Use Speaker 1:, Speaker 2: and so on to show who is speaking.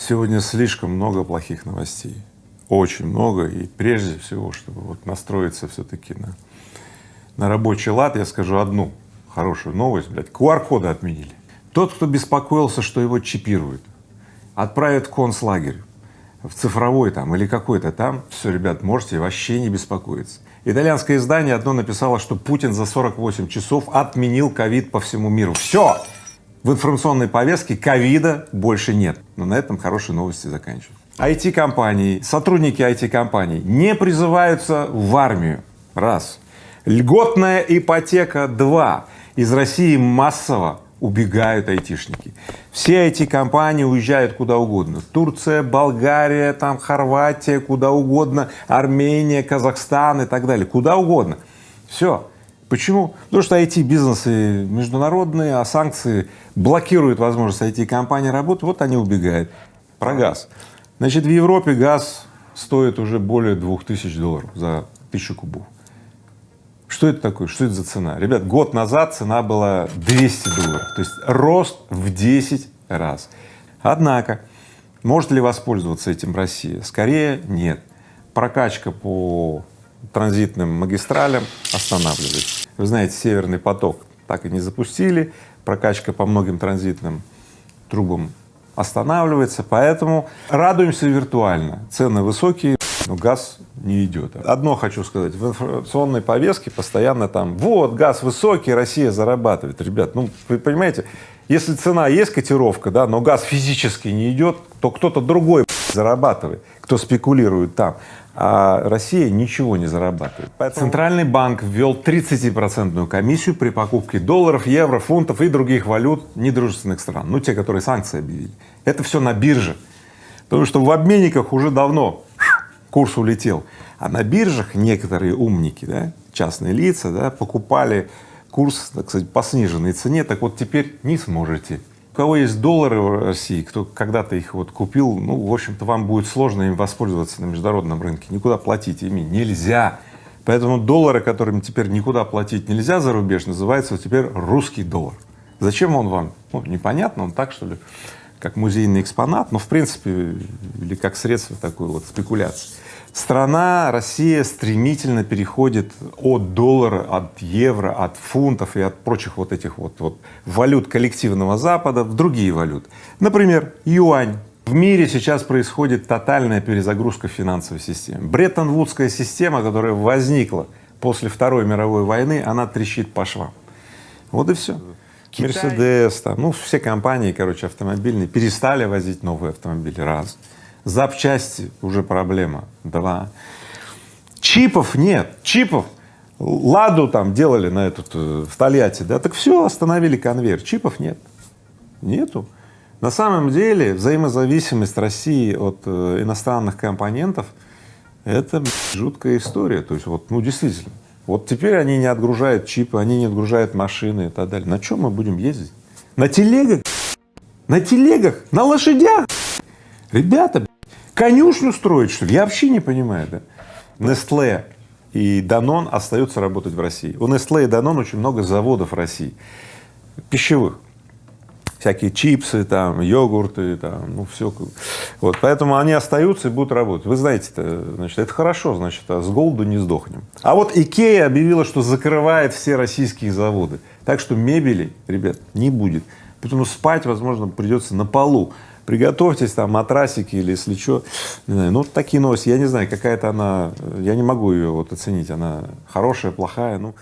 Speaker 1: Сегодня слишком много плохих новостей, очень много, и прежде всего, чтобы вот настроиться все-таки на, на рабочий лад, я скажу одну хорошую новость, блядь, QR-коды отменили. Тот, кто беспокоился, что его чипируют, отправят в концлагерь, в цифровой там или какой-то там, все, ребят, можете вообще не беспокоиться. Итальянское издание одно написало, что Путин за 48 часов отменил ковид по всему миру. Все! В информационной повестке ковида больше нет. Но на этом хорошие новости заканчиваются. IT-компании, сотрудники IT-компаний не призываются в армию. Раз. Льготная ипотека. Два. Из России массово убегают айтишники. Все эти компании уезжают куда угодно. Турция, Болгария, там Хорватия, куда угодно, Армения, Казахстан и так далее, куда угодно. Все. Почему? Потому что IT-бизнесы международные, а санкции блокируют возможность IT-компании работать, вот они убегают. Про газ. Значит, в Европе газ стоит уже более 2000 долларов за тысячу кубов. Что это такое? Что это за цена? Ребят, год назад цена была 200 долларов, то есть рост в 10 раз. Однако, может ли воспользоваться этим Россия? Скорее нет. Прокачка по транзитным магистралям останавливается. Вы знаете, Северный поток так и не запустили, прокачка по многим транзитным трубам останавливается, поэтому радуемся виртуально. Цены высокие, но газ не идет. Одно хочу сказать, в информационной повестке постоянно там, вот, газ высокий, Россия зарабатывает. Ребят, ну, вы понимаете, если цена есть котировка, да, но газ физически не идет, то кто-то другой зарабатывает, кто спекулирует там, а Россия ничего не зарабатывает. Поэтому Центральный банк ввел 30-процентную комиссию при покупке долларов, евро, фунтов и других валют недружественных стран, ну, те, которые санкции объявили. Это все на бирже, потому что в обменниках уже давно курс улетел. А на биржах некоторые умники, да, частные лица, да, покупали курс, так сказать, по сниженной цене, так вот теперь не сможете. Кого есть доллары в России, кто когда-то их вот купил, ну, в общем-то, вам будет сложно им воспользоваться на международном рынке, никуда платить ими нельзя. Поэтому доллары, которыми теперь никуда платить нельзя за рубеж, называется теперь русский доллар. Зачем он вам? Ну, непонятно, он так, что ли, как музейный экспонат, но в принципе, или как средство такой вот спекуляции. Страна, Россия стремительно переходит от доллара, от евро, от фунтов и от прочих вот этих вот, вот валют коллективного Запада в другие валюты. Например, юань. В мире сейчас происходит тотальная перезагрузка финансовой системы. Бреттон-Вудская система, которая возникла после Второй мировой войны, она трещит по швам. Вот и все. Мерседес, там, ну, все компании, короче, автомобильные перестали возить новые автомобили, раз. Запчасти уже проблема, два. Чипов нет, чипов. Ладу там делали на этот, э, в Тольятти, да, так все, остановили конвейер, чипов нет, нету. На самом деле взаимозависимость России от э, иностранных компонентов — это жуткая история, то есть вот, ну действительно, вот теперь они не отгружают чипы, они не отгружают машины и так далее. На чем мы будем ездить? На телегах? На телегах? На лошадях? Ребята, конюшню строить, что ли? Я вообще не понимаю, да? Nestle и Danone остаются работать в России. У Nestle и Danone очень много заводов в России, пищевых всякие чипсы, там, йогурты, там, ну, все. Вот, поэтому они остаются и будут работать. Вы знаете, -то, значит, это хорошо, значит, а с голоду не сдохнем. А вот Икея объявила, что закрывает все российские заводы. Так что мебели, ребят, не будет. Поэтому спать, возможно, придется на полу. Приготовьтесь, там, матрасики или если что, не знаю, ну, такие новости, я не знаю, какая-то она, я не могу ее вот оценить, она хорошая, плохая, ну.